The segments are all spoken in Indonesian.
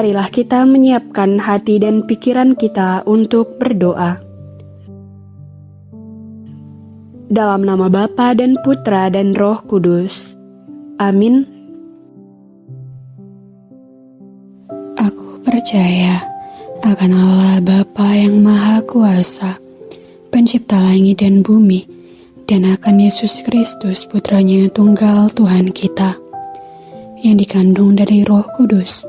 marilah kita menyiapkan hati dan pikiran kita untuk berdoa. Dalam nama Bapa dan Putra dan Roh Kudus. Amin. Aku percaya akan Allah Bapa yang Maha Kuasa, pencipta langit dan bumi, dan akan Yesus Kristus putranya tunggal Tuhan kita, yang dikandung dari roh kudus,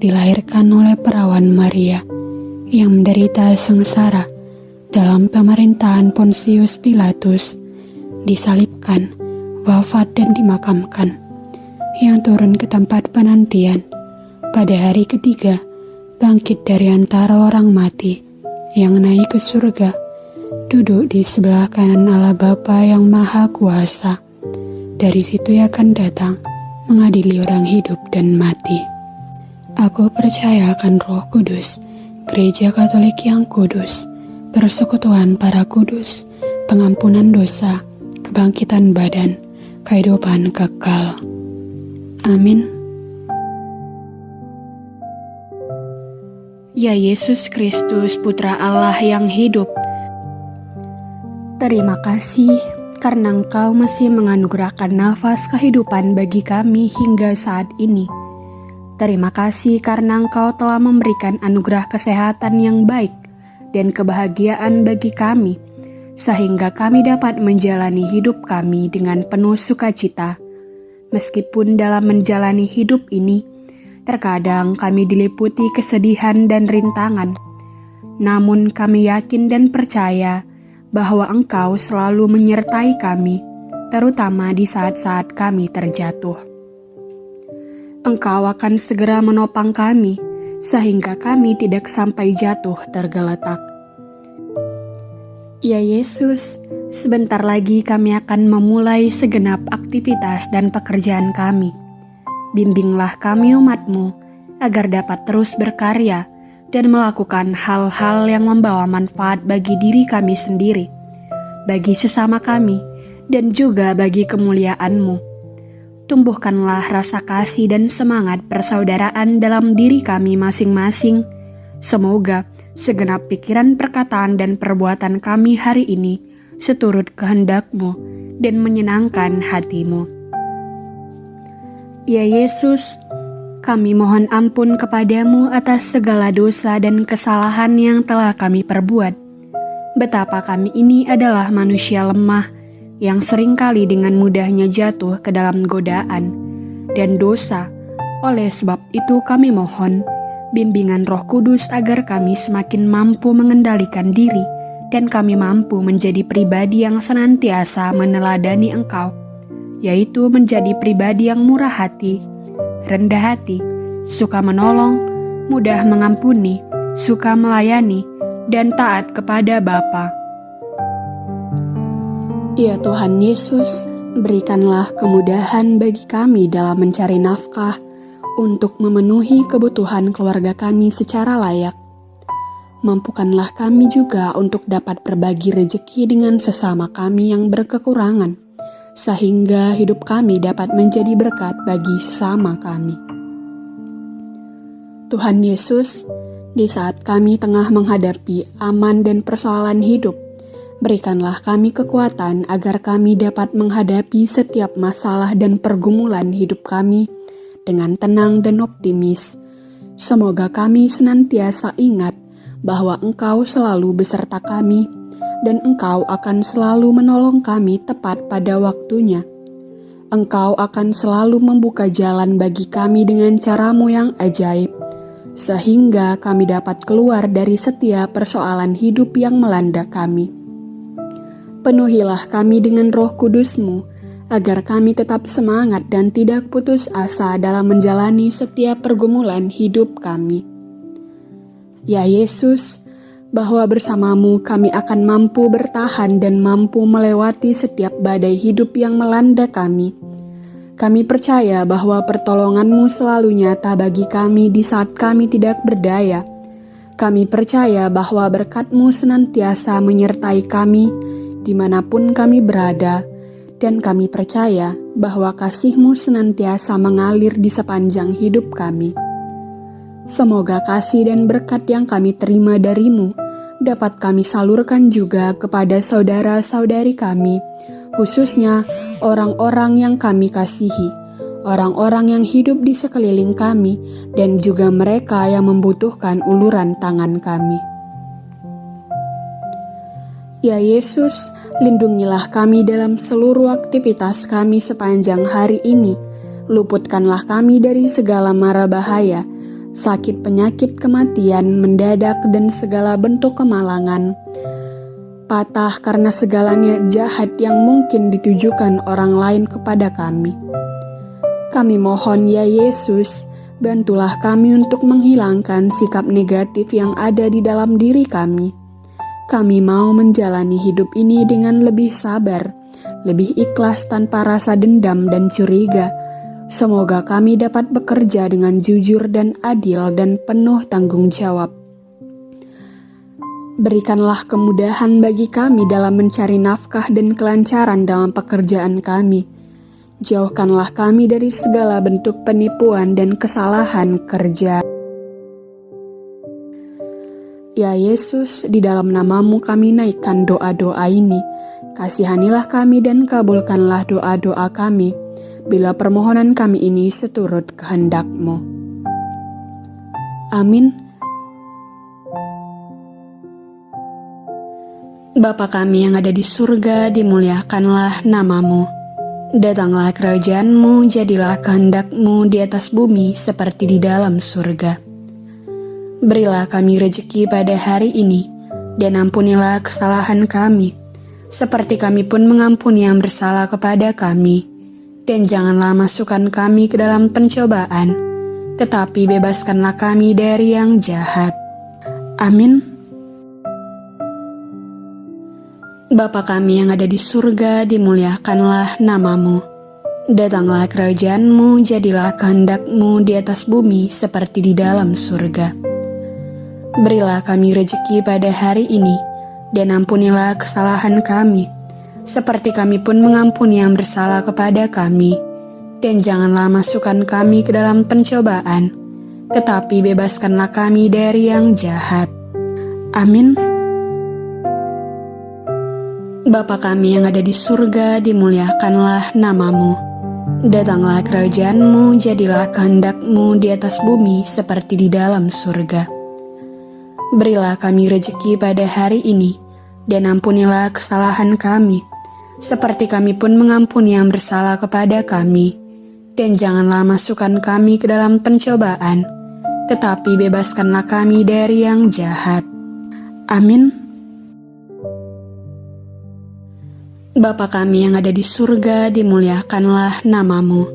dilahirkan oleh perawan Maria yang menderita sengsara dalam pemerintahan Pontius Pilatus, disalibkan, wafat dan dimakamkan, yang turun ke tempat penantian pada hari ketiga, bangkit dari antara orang mati, yang naik ke surga, duduk di sebelah kanan Allah Bapa yang Maha Kuasa. Dari situ ia akan datang mengadili orang hidup dan mati. Aku percaya akan Roh Kudus, Gereja Katolik yang kudus, persekutuan para kudus, pengampunan dosa, kebangkitan badan, kehidupan kekal. Amin. Ya Yesus Kristus, Putra Allah yang hidup, terima kasih karena Engkau masih menganugerahkan nafas kehidupan bagi kami hingga saat ini. Terima kasih karena Engkau telah memberikan anugerah kesehatan yang baik dan kebahagiaan bagi kami, sehingga kami dapat menjalani hidup kami dengan penuh sukacita. Meskipun dalam menjalani hidup ini, terkadang kami diliputi kesedihan dan rintangan, namun kami yakin dan percaya bahwa Engkau selalu menyertai kami, terutama di saat-saat kami terjatuh. Engkau akan segera menopang kami, sehingga kami tidak sampai jatuh tergeletak. Ya Yesus, sebentar lagi kami akan memulai segenap aktivitas dan pekerjaan kami. Bimbinglah kami umatmu, agar dapat terus berkarya dan melakukan hal-hal yang membawa manfaat bagi diri kami sendiri, bagi sesama kami, dan juga bagi kemuliaan-Mu tumbuhkanlah rasa kasih dan semangat persaudaraan dalam diri kami masing-masing. Semoga segenap pikiran, perkataan, dan perbuatan kami hari ini seturut kehendakmu dan menyenangkan hatimu. Ya Yesus, kami mohon ampun kepadamu atas segala dosa dan kesalahan yang telah kami perbuat. Betapa kami ini adalah manusia lemah, yang sering kali dengan mudahnya jatuh ke dalam godaan dan dosa. Oleh sebab itu kami mohon bimbingan roh kudus agar kami semakin mampu mengendalikan diri dan kami mampu menjadi pribadi yang senantiasa meneladani engkau, yaitu menjadi pribadi yang murah hati, rendah hati, suka menolong, mudah mengampuni, suka melayani, dan taat kepada Bapa Ya Tuhan Yesus, berikanlah kemudahan bagi kami dalam mencari nafkah untuk memenuhi kebutuhan keluarga kami secara layak. Mampukanlah kami juga untuk dapat berbagi rejeki dengan sesama kami yang berkekurangan, sehingga hidup kami dapat menjadi berkat bagi sesama kami. Tuhan Yesus, di saat kami tengah menghadapi aman dan persoalan hidup, Berikanlah kami kekuatan agar kami dapat menghadapi setiap masalah dan pergumulan hidup kami dengan tenang dan optimis. Semoga kami senantiasa ingat bahwa Engkau selalu beserta kami dan Engkau akan selalu menolong kami tepat pada waktunya. Engkau akan selalu membuka jalan bagi kami dengan caramu yang ajaib, sehingga kami dapat keluar dari setiap persoalan hidup yang melanda kami. Penuhilah kami dengan roh kudusmu, agar kami tetap semangat dan tidak putus asa dalam menjalani setiap pergumulan hidup kami. Ya Yesus, bahwa bersamamu kami akan mampu bertahan dan mampu melewati setiap badai hidup yang melanda kami. Kami percaya bahwa pertolonganmu selalu nyata bagi kami di saat kami tidak berdaya. Kami percaya bahwa berkatmu senantiasa menyertai kami, di mana pun kami berada, dan kami percaya bahwa kasih-Mu senantiasa mengalir di sepanjang hidup kami. Semoga kasih dan berkat yang kami terima darimu dapat kami salurkan juga kepada saudara-saudari kami, khususnya orang-orang yang kami kasihi, orang-orang yang hidup di sekeliling kami, dan juga mereka yang membutuhkan uluran tangan kami. Ya Yesus, lindungilah kami dalam seluruh aktivitas kami sepanjang hari ini. Luputkanlah kami dari segala mara bahaya, sakit penyakit kematian mendadak dan segala bentuk kemalangan. Patah karena segalanya jahat yang mungkin ditujukan orang lain kepada kami. Kami mohon ya Yesus, bantulah kami untuk menghilangkan sikap negatif yang ada di dalam diri kami kami mau menjalani hidup ini dengan lebih sabar, lebih ikhlas tanpa rasa dendam dan curiga. Semoga kami dapat bekerja dengan jujur dan adil dan penuh tanggung jawab. Berikanlah kemudahan bagi kami dalam mencari nafkah dan kelancaran dalam pekerjaan kami. Jauhkanlah kami dari segala bentuk penipuan dan kesalahan kerja. Ya Yesus, di dalam namamu kami naikkan doa-doa ini. Kasihanilah kami dan kabulkanlah doa-doa kami, bila permohonan kami ini seturut kehendakmu. Amin. Bapa kami yang ada di surga, dimuliakanlah namamu. Datanglah kerajaanmu, jadilah kehendakmu di atas bumi seperti di dalam surga. Berilah kami rejeki pada hari ini, dan ampunilah kesalahan kami, seperti kami pun mengampuni yang bersalah kepada kami. Dan janganlah masukkan kami ke dalam pencobaan, tetapi bebaskanlah kami dari yang jahat. Amin. Bapa kami yang ada di surga, dimuliakanlah namamu. Datanglah kerajaanmu, jadilah kehendakmu di atas bumi seperti di dalam surga. Berilah kami rejeki pada hari ini, dan ampunilah kesalahan kami, seperti kami pun mengampuni yang bersalah kepada kami. Dan janganlah masukkan kami ke dalam pencobaan, tetapi bebaskanlah kami dari yang jahat. Amin. Bapa kami yang ada di surga, dimuliakanlah namamu. Datanglah kerajaanmu, jadilah kehendakmu di atas bumi seperti di dalam surga. Berilah kami rejeki pada hari ini, dan ampunilah kesalahan kami, seperti kami pun mengampuni yang bersalah kepada kami. Dan janganlah masukkan kami ke dalam pencobaan, tetapi bebaskanlah kami dari yang jahat. Amin. Bapa kami yang ada di surga, dimuliakanlah namamu.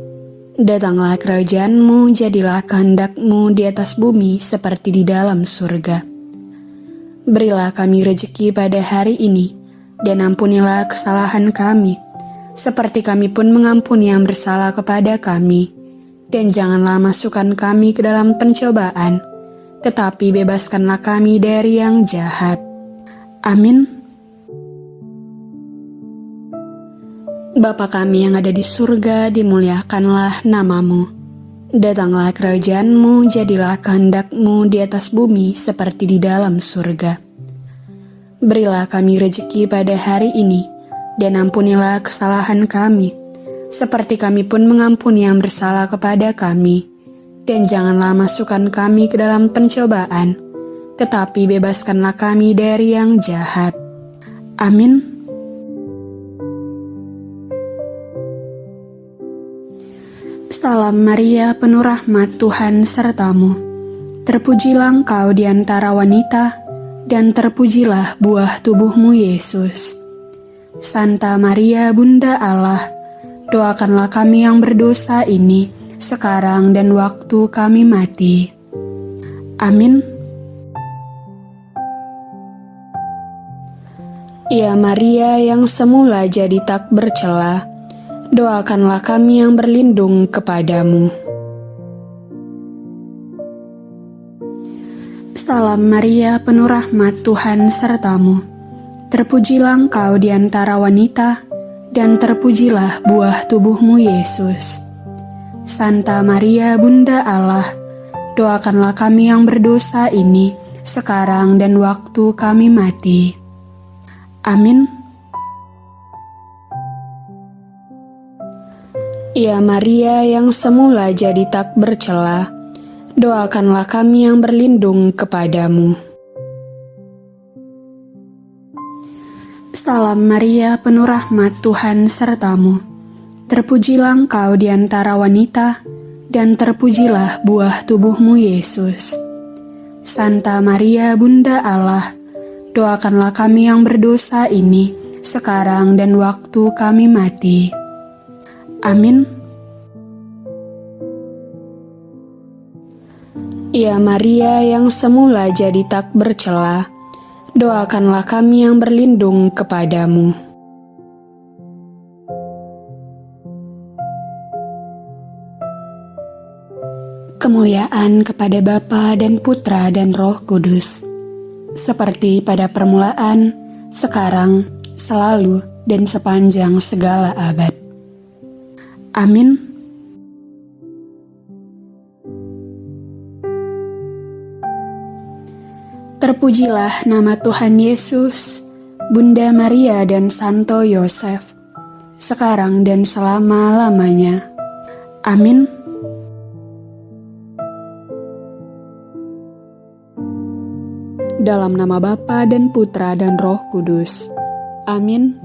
Datanglah kerajaanmu, jadilah kehendakmu di atas bumi seperti di dalam surga. Berilah kami rejeki pada hari ini, dan ampunilah kesalahan kami, seperti kami pun mengampuni yang bersalah kepada kami. Dan janganlah masukkan kami ke dalam pencobaan, tetapi bebaskanlah kami dari yang jahat. Amin. Bapa kami yang ada di surga, dimuliakanlah namamu. Datanglah kerajaanmu, jadilah kehendakmu di atas bumi seperti di dalam surga. Berilah kami rejeki pada hari ini, dan ampunilah kesalahan kami, seperti kami pun mengampuni yang bersalah kepada kami. Dan janganlah masukkan kami ke dalam pencobaan, tetapi bebaskanlah kami dari yang jahat. Amin. Salam Maria, penuh rahmat Tuhan sertamu. Terpujilah engkau di antara wanita, dan terpujilah buah tubuhmu Yesus. Santa Maria, Bunda Allah, doakanlah kami yang berdosa ini, sekarang dan waktu kami mati. Amin. Ya Maria yang semula jadi tak bercela, doakanlah kami yang berlindung kepadamu. Salam Maria, penuh rahmat Tuhan sertamu. Terpujilah engkau di antara wanita, dan terpujilah buah tubuhmu Yesus. Santa Maria, Bunda Allah, doakanlah kami yang berdosa ini, sekarang dan waktu kami mati. Amin. Ya Maria yang semula jadi tak bercela, doakanlah kami yang berlindung kepadamu. Salam Maria, penuh rahmat Tuhan sertamu. Terpujilah engkau di antara wanita, dan terpujilah buah tubuhmu Yesus. Santa Maria, Bunda Allah, doakanlah kami yang berdosa ini, sekarang dan waktu kami mati. Amin. Ya Maria yang semula jadi tak bercela, doakanlah kami yang berlindung kepadamu. Kemuliaan kepada Bapa dan Putra dan Roh Kudus, seperti pada permulaan, sekarang, selalu, dan sepanjang segala abad. Amin. Terpujilah nama Tuhan Yesus, Bunda Maria dan Santo Yosef, sekarang dan selama-lamanya. Amin. Dalam nama Bapa dan Putra dan Roh Kudus. Amin.